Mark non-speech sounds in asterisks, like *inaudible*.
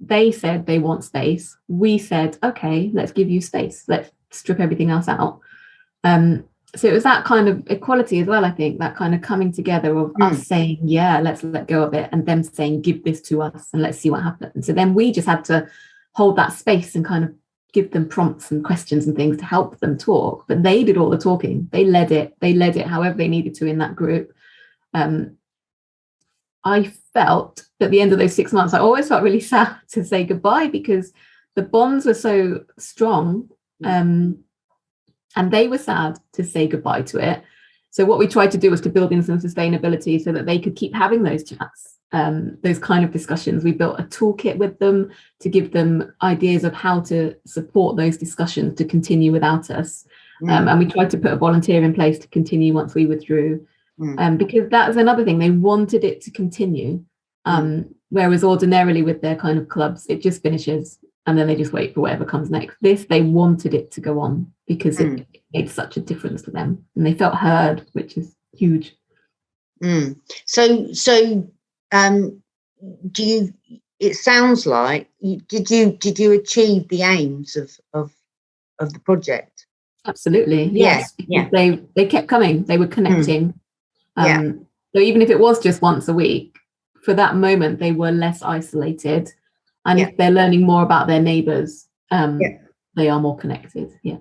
they said they want space. We said, okay, let's give you space. Let's strip everything else out. Um, so it was that kind of equality as well, I think, that kind of coming together of mm. us saying, yeah, let's let go of it, and them saying, give this to us and let's see what happens. So then we just had to hold that space and kind of give them prompts and questions and things to help them talk. But they did all the talking. They led it. They led it however they needed to in that group. Um, I felt at the end of those six months, I always felt really *laughs* sad to say goodbye because the bonds were so strong. Um, and they were sad to say goodbye to it. So what we tried to do was to build in some sustainability so that they could keep having those chats, um, those kind of discussions. We built a toolkit with them to give them ideas of how to support those discussions to continue without us. Mm. Um, and we tried to put a volunteer in place to continue once we withdrew, mm. um, because that was another thing. They wanted it to continue. Mm. Um, whereas ordinarily with their kind of clubs, it just finishes and then they just wait for whatever comes next. This, they wanted it to go on because mm. it made such a difference to them and they felt heard, which is huge. Mm. So, so um, do you, it sounds like, did you, did you achieve the aims of, of, of the project? Absolutely. Yes. Yeah. They, they kept coming, they were connecting. Mm. Um, yeah. So even if it was just once a week, for that moment, they were less isolated and yeah. if they're learning more about their neighbors um, yeah. they are more connected yeah